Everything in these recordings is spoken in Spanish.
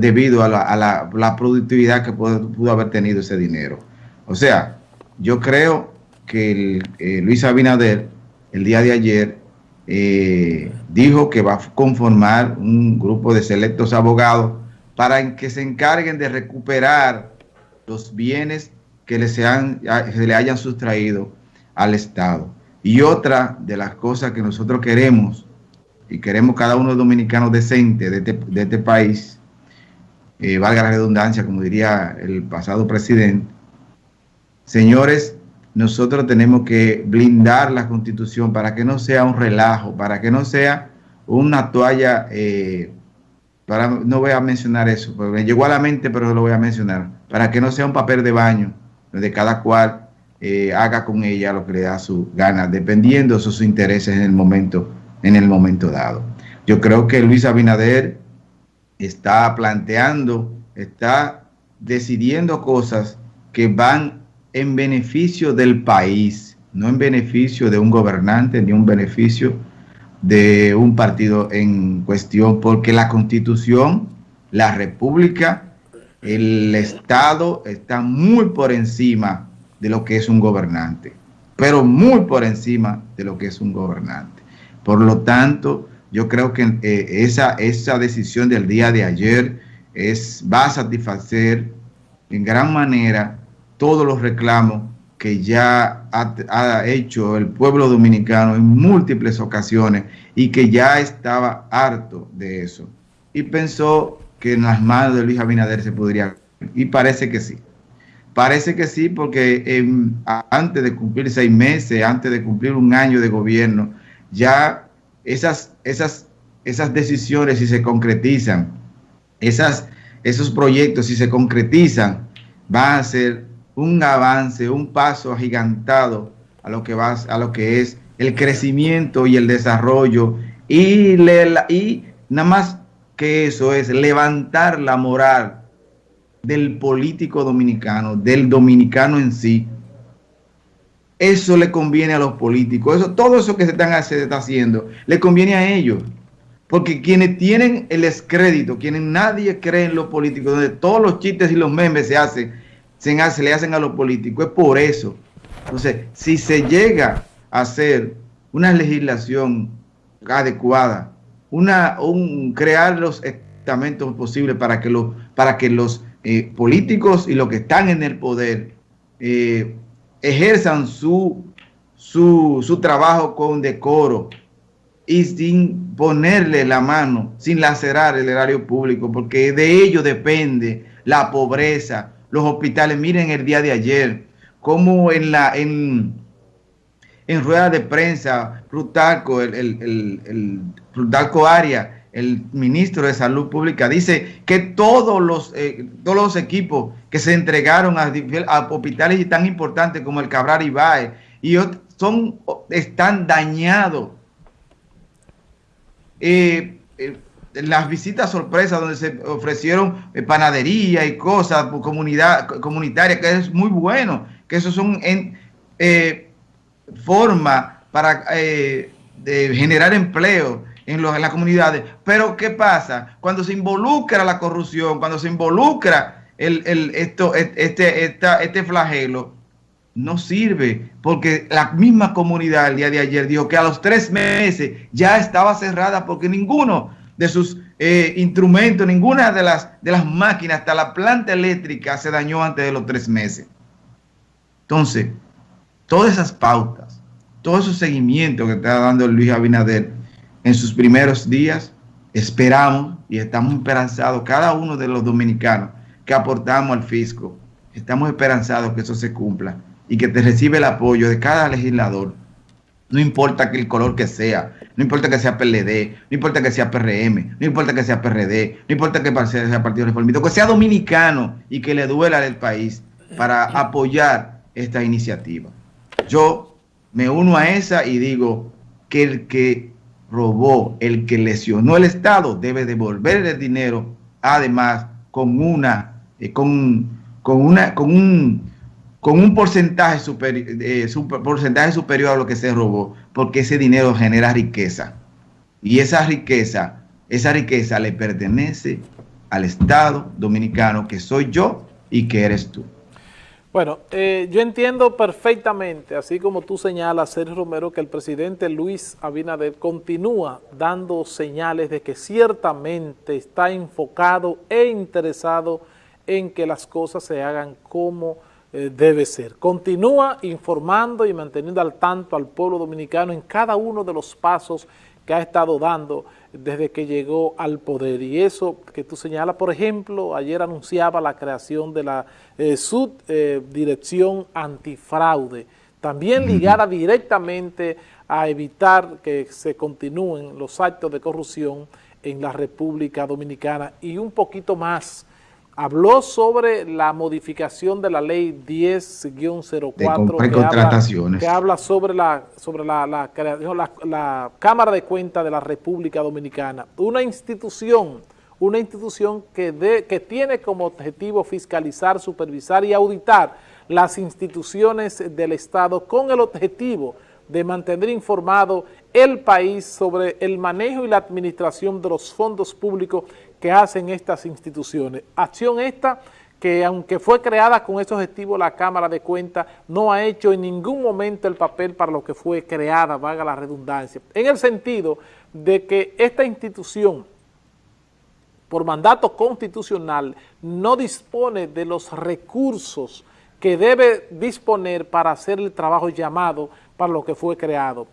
debido a la, productividad que pudo, haber tenido ese dinero. O sea, yo creo que eh, Luis Abinader el día de ayer eh, dijo que va a conformar un grupo de selectos abogados para que se encarguen de recuperar los bienes que le, sean, se le hayan sustraído al Estado. Y otra de las cosas que nosotros queremos, y queremos cada uno de los dominicanos decentes de este, de este país, eh, valga la redundancia, como diría el pasado presidente, señores, nosotros tenemos que blindar la constitución para que no sea un relajo, para que no sea una toalla, eh, para, no voy a mencionar eso, porque me llegó a la mente, pero lo voy a mencionar, para que no sea un papel de baño, donde cada cual eh, haga con ella lo que le da su gana, dependiendo de sus intereses en el momento, en el momento dado. Yo creo que Luis Abinader está planteando, está decidiendo cosas que van en beneficio del país, no en beneficio de un gobernante ni un beneficio de un partido en cuestión, porque la constitución, la república, el Estado está muy por encima de lo que es un gobernante, pero muy por encima de lo que es un gobernante. Por lo tanto, yo creo que eh, esa, esa decisión del día de ayer es, va a satisfacer en gran manera todos los reclamos que ya ha, ha, hecho el pueblo dominicano en múltiples ocasiones y que ya estaba harto de eso. Y pensó que en las manos de Luis Abinader se podría, y parece que sí. Parece que sí, porque antes de cumplir seis meses, antes de cumplir un año de gobierno, ya esas, esas, esas decisiones, si se concretizan, esas, esos proyectos, si se concretizan, van a ser un avance, un paso agigantado a lo que, va, a lo que es el crecimiento y el desarrollo y, le, y nada más que eso es levantar la moral del político dominicano, del dominicano en sí. Eso le conviene a los políticos. Eso, todo eso que se, están, se está haciendo le conviene a ellos. Porque quienes tienen el descrédito, quienes nadie cree en los políticos, donde todos los chistes y los memes se hacen, se, le hacen a los políticos, es por eso. Entonces, si se llega a hacer una legislación adecuada, una, un, crear los estamentos posibles para que, los para que los eh, políticos y los que están en el poder eh, ejerzan su, su, su trabajo con decoro y sin ponerle la mano, sin lacerar el erario público, porque de ello depende la pobreza, los hospitales. Miren el día de ayer, como en la en, en rueda de prensa, Plutarco, el, el, el, Aria, el ministro de Salud Pública, dice que todos los, eh, todos los equipos que se entregaron a, hospitales tan importantes como el Cabral Ibae y son, están dañados. Eh, eh, las visitas sorpresas donde se ofrecieron panadería y cosas comunidad, comunitarias, que es muy bueno, que eso son en, forma para de generar empleo en, las comunidades. Pero ¿qué pasa? Cuando se involucra la corrupción, cuando se involucra el, el, esto, este, esta, este flagelo, no sirve, porque la misma comunidad el día de ayer dijo que a los tres meses ya estaba cerrada porque ninguno de sus eh, instrumentos, ninguna de las, de las máquinas, hasta la planta eléctrica se dañó antes de los tres meses. Entonces, todas esas pautas, todo ese seguimiento que está dando Luis Abinader en sus primeros días, esperamos y estamos esperanzados, cada uno de los dominicanos que aportamos al fisco, estamos esperanzados que eso se cumpla y que te recibe el apoyo de cada legislador, no importa que el color que sea, no importa que sea PLD, no importa que sea PRM, no importa que sea PRD, no importa que sea Partido Reformista, que sea dominicano y que le duela al país para apoyar esta iniciativa. Yo me uno a esa y digo que el que robó, el que lesionó el Estado, debe devolver el dinero, además con una, eh, con, con, una, con un, con un porcentaje, superior, eh, super, porcentaje superior a lo que se robó, porque ese dinero genera riqueza. Y esa riqueza, esa riqueza le pertenece al Estado dominicano que soy yo y que eres tú. Bueno, eh, yo entiendo perfectamente, así como tú señalas, Sergio Romero, que el presidente Luis Abinader continúa dando señales de que ciertamente está enfocado e interesado en que las cosas se hagan como eh, debe ser. Continúa informando y manteniendo al tanto al pueblo dominicano en cada uno de los pasos que ha estado dando desde que llegó al poder. Y eso que tú señalas, por ejemplo, ayer anunciaba la creación de la eh, subdirección antifraude, también ligada directamente a evitar que se continúen los actos de corrupción en la República Dominicana y un poquito más habló sobre la modificación de la ley 10-04 que, que, habla sobre la sobre la, la, Cámara de Cuentas de la República Dominicana, una institución una institución que, de, que tiene como objetivo fiscalizar, supervisar y auditar las instituciones del Estado con el objetivo de mantener informado el país sobre el manejo y la administración de los fondos públicos que hacen estas instituciones. Acción esta que aunque fue creada con ese objetivo la Cámara de Cuentas, no ha hecho en ningún momento el papel para lo que fue creada, valga la redundancia, en el sentido de que esta institución, por mandato constitucional, no dispone de los recursos que debe disponer para hacer el trabajo llamado para lo que fue creado.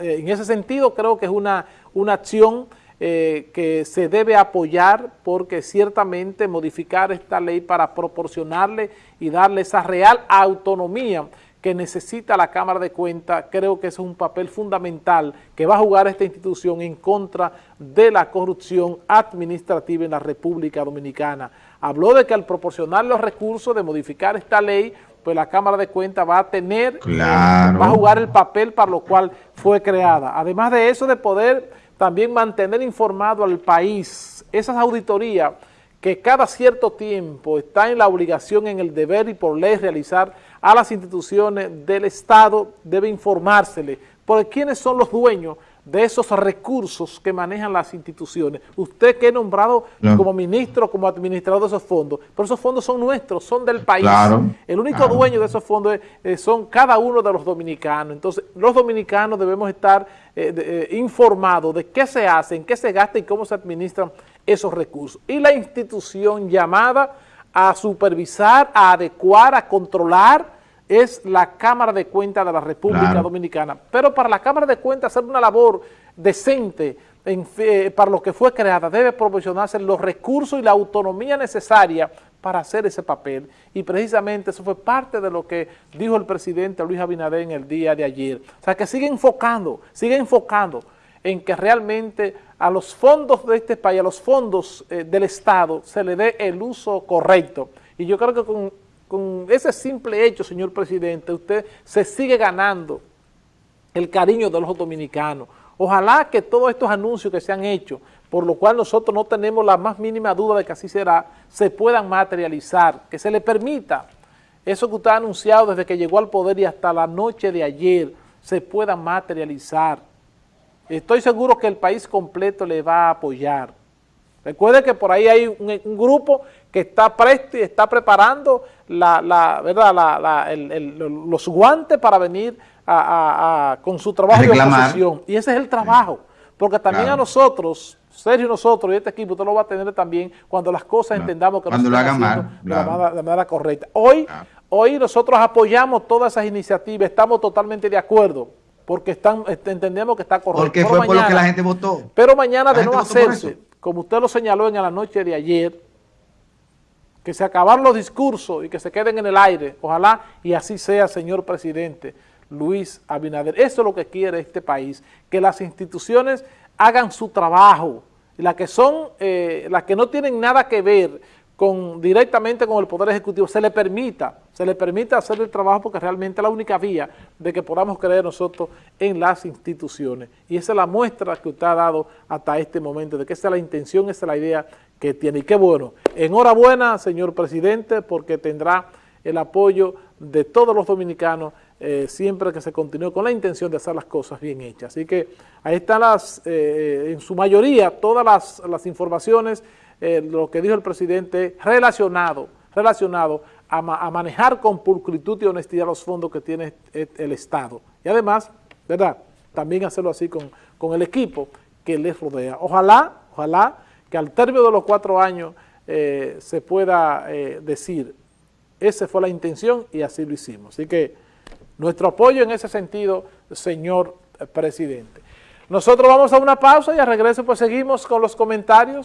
En ese sentido creo que es una, una acción eh, que se debe apoyar porque ciertamente modificar esta ley para proporcionarle y darle esa real autonomía que necesita la Cámara de Cuentas, creo que es un papel fundamental que va a jugar esta institución en contra de la corrupción administrativa en la República Dominicana. Habló de que al proporcionar los recursos de modificar esta ley, pues la Cámara de Cuentas va a tener, va a jugar el papel para lo cual fue creada. Además de eso, de poder también mantener informado al país, esas auditorías que cada cierto tiempo está en la obligación, en el deber y por ley realizar a las instituciones del Estado, debe informársele por quiénes son los dueños de esos recursos que manejan las instituciones. Usted que es nombrado como ministro, como administrador de esos fondos, pero esos fondos son nuestros, son del país. el único dueño de esos fondos eh, son cada uno de los dominicanos. Entonces, los dominicanos debemos estar eh, eh, informados de qué se hace, en qué se gasta y cómo se administran esos recursos. Y la institución llamada a supervisar, a adecuar, a controlar, es la Cámara de Cuentas de la República Dominicana. Pero para la Cámara de Cuentas hacer una labor decente eh, para lo que fue creada, debe proporcionarse los recursos y la autonomía necesaria para hacer ese papel. Y precisamente eso fue parte de lo que dijo el presidente Luis Abinader en el día de ayer. O sea, que sigue enfocando, sigue enfocando en que realmente a los fondos de este país, a los fondos eh, del Estado, se le dé el uso correcto. Y yo creo que con con ese simple hecho, señor presidente, usted se sigue ganando el cariño de los dominicanos. Ojalá que todos estos anuncios que se han hecho, por lo cual nosotros no tenemos la más mínima duda de que así será, se puedan materializar, que se le permita eso que usted ha anunciado desde que llegó al poder y hasta la noche de ayer, se pueda materializar. Estoy seguro que el país completo le va a apoyar. Recuerde que por ahí hay un, grupo que está presto y está preparando la, ¿verdad? los guantes para venir con su trabajo de oposición. Y ese es el trabajo. Porque también a nosotros, Sergio y nosotros y este equipo, usted lo va a tener también cuando las cosas entendamos que no se están haciendo de, la manera, correcta. Hoy, hoy nosotros apoyamos todas esas iniciativas, estamos totalmente de acuerdo porque están, entendemos que está correcto. Porque fue por lo que la gente votó. Pero mañana de no hacerse como usted lo señaló en la noche de ayer, que se acabaron los discursos y que se queden en el aire, ojalá y así sea, señor presidente Luis Abinader. Eso es lo que quiere este país, que las instituciones hagan su trabajo, las que son, eh, las que no tienen nada que ver con, directamente con el Poder Ejecutivo, se le permita, se le permita hacer el trabajo porque realmente es la única vía de que podamos creer nosotros en las instituciones. Y esa es la muestra que usted ha dado hasta este momento, de que esa es la intención, esa es la idea que tiene. Y qué bueno. Enhorabuena, señor presidente, porque tendrá el apoyo de todos los dominicanos eh, siempre que se continúe con la intención de hacer las cosas bien hechas. Así que ahí están las, eh, en su mayoría, todas las, las informaciones eh, lo que dijo el presidente relacionado, relacionado a, manejar con pulcritud y honestidad los fondos que tiene el Estado. Y además, ¿verdad? También hacerlo así con, con el equipo que les rodea. Ojalá, ojalá que al término de los cuatro años eh, se pueda eh, decir, esa fue la intención y así lo hicimos. Así que nuestro apoyo en ese sentido, señor presidente. Nosotros vamos a una pausa y a regreso pues seguimos con los comentarios.